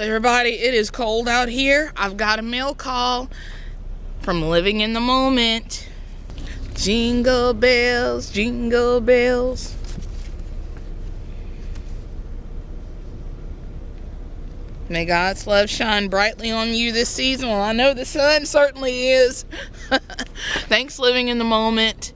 everybody. It is cold out here. I've got a mail call from Living in the Moment. Jingle bells, jingle bells. May God's love shine brightly on you this season. Well, I know the sun certainly is. Thanks, Living in the Moment.